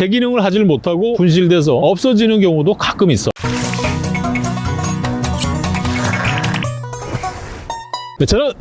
제 기능을 하질 못하고 분실돼서 없어지는 경우도 가끔 있어. 네, 저는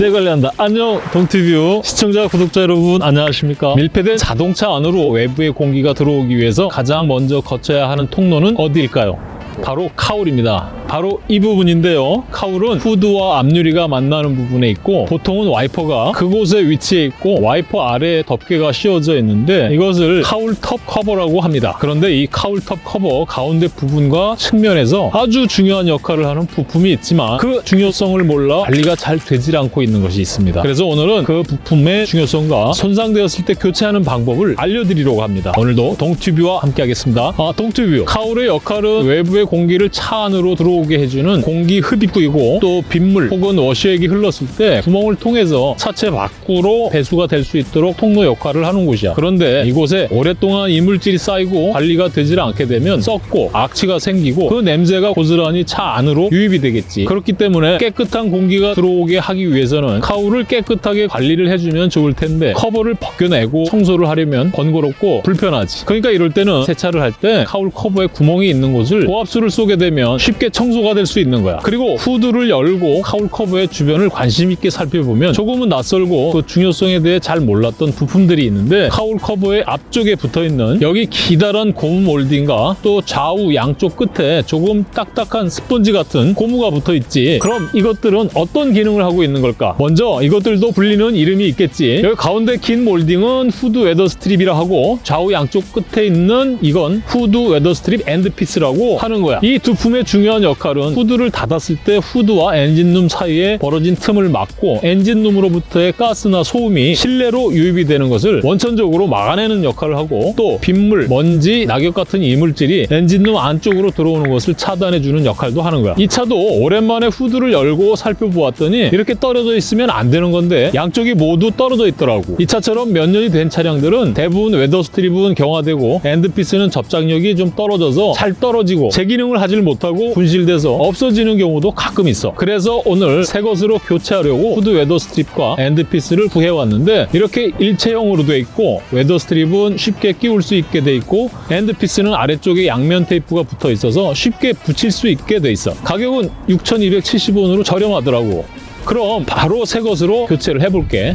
내 관리한다. 안녕 동튜브 시청자 구독자 여러분 안녕하십니까 밀폐된 자동차 안으로 외부의 공기가 들어오기 위해서 가장 먼저 거쳐야 하는 통로는 어디일까요? 바로 cowl입니다. 바로 이 부분인데요. cowl은 후드와 앞유리가 만나는 부분에 있고 보통은 와이퍼가 그곳에 위치해 있고 와이퍼 아래에 덮개가 씌워져 있는데 이것을 cowl top cover라고 합니다. 그런데 이 cowl top cover 가운데 부분과 측면에서 아주 중요한 역할을 하는 부품이 있지만 그 중요성을 몰라 관리가 잘 되질 않고 있는 것이 있습니다. 그래서 오늘은 그 부품의 중요성과 손상되었을 때 교체하는 방법을 알려드리려고 합니다. 오늘도 동튜브와 함께 하겠습니다. 아, 동튜브 cowl의 역할은 외부의 공기를 차 안으로 들어오게 해주는 공기 흡입구이고 또 빗물 혹은 워시액이 흘렀을 때 구멍을 통해서 차체 밖으로 배수가 될 수 있도록 통로 역할을 하는 곳이야. 그런데 이곳에 오랫동안 이물질이 쌓이고 관리가 되질 않게 되면 썩고 악취가 생기고 그 냄새가 고스란히 차 안으로 유입이 되겠지. 그렇기 때문에 깨끗한 공기가 들어오게 하기 위해서는 cowl을 깨끗하게 관리를 해주면 좋을 텐데 커버를 벗겨내고 청소를 하려면 번거롭고 불편하지. 그러니까 이럴 때는 세차를 할 때 cowl 커버에 구멍이 있는 곳을 고압수를 쏘게 되면 쉽게 청소가 될 수 있는 거야. 그리고 후드를 열고 cowl 커버의 주변을 관심 있게 살펴보면 조금은 낯설고 그 중요성에 대해 잘 몰랐던 부품들이 있는데 cowl 커버의 앞쪽에 붙어 있는 여기 기다란 고무 몰딩과 또 좌우 양쪽 끝에 조금 딱딱한 스펀지 같은 고무가 붙어 있지. 그럼 이것들은 어떤 기능을 하고 있는 걸까? 먼저 이것들도 불리는 이름이 있겠지. 여기 가운데 긴 몰딩은 후드 weather strip이라 하고 좌우 양쪽 끝에 있는 이건 후드 weather strip end piece라고 하는 거야. 이 두 부품의 중요한 역할은 후드를 닫았을 때 후드와 엔진룸 사이에 벌어진 틈을 막고 엔진룸으로부터의 가스나 소음이 실내로 유입이 되는 것을 원천적으로 막아내는 역할을 하고 또 빗물, 먼지, 낙엽 같은 이물질이 엔진룸 안쪽으로 들어오는 것을 차단해주는 역할도 하는 거야. 이 차도 오랜만에 후드를 열고 살펴보았더니 이렇게 떨어져 있으면 안 되는 건데 양쪽이 모두 떨어져 있더라고. 이 차처럼 몇 년이 된 차량들은 대부분 weather strip은 경화되고 end piece는 접착력이 좀 떨어져서 잘 떨어지고 제 기능을 하질 못하고 분실돼서 없어지는 경우도 가끔 있어. 그래서 오늘 새 것으로 교체하려고 후드 weather strip과 end piece를 구해왔는데 이렇게 일체형으로 돼 있고 weather strip은 쉽게 끼울 수 있게 돼 있고 end piece는 아래쪽에 양면 테이프가 붙어 있어서 쉽게 붙일 수 있게 돼 있어. 가격은 6,270원으로 저렴하더라고. 그럼 바로 새 것으로 교체를 해볼게.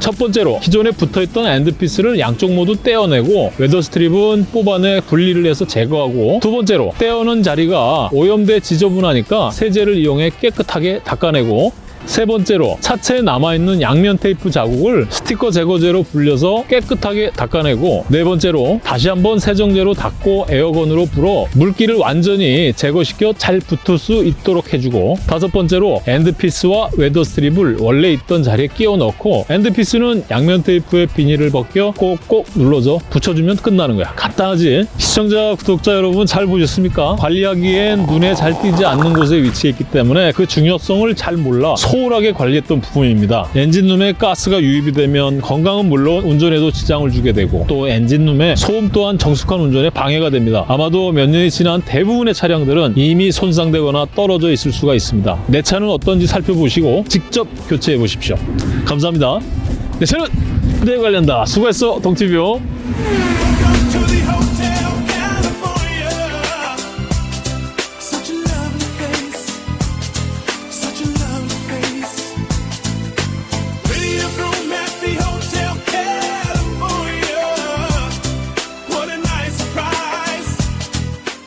첫 번째로 기존에 붙어있던 end piece를 양쪽 모두 떼어내고 weather strip은 뽑아내 분리를 해서 제거하고 두 번째로 떼어놓은 자리가 오염돼 지저분하니까 세제를 이용해 깨끗하게 닦아내고 세 번째로 차체에 남아있는 양면 테이프 자국을 스티커 제거제로 불려서 깨끗하게 닦아내고 네 번째로 다시 한번 세정제로 닦고 air gun으로 불어 물기를 완전히 제거시켜 잘 붙을 수 있도록 해주고 다섯 번째로 end piece와 weather strip을 원래 있던 자리에 끼워 넣고 end piece는 양면 테이프의 비닐을 벗겨 꼭꼭 눌러서 붙여주면 끝나는 거야. 간단하지? 시청자 구독자 여러분 잘 보셨습니까? 관리하기엔 눈에 잘 띄지 않는 곳에 위치해 있기 때문에 그 중요성을 잘 몰라 소홀하게 관리했던 부분입니다. 엔진룸에 가스가 유입이 되면 건강은 물론 운전에도 지장을 주게 되고 또 엔진룸에 소음 또한 정숙한 운전에 방해가 됩니다. 아마도 몇 년이 지난 대부분의 차량들은 이미 손상되거나 떨어져 있을 수가 있습니다. 내 차는 어떤지 살펴보시고 직접 교체해 보십시오. 감사합니다. 네, 저는 내 관련다. 수고했어, 동티뷰.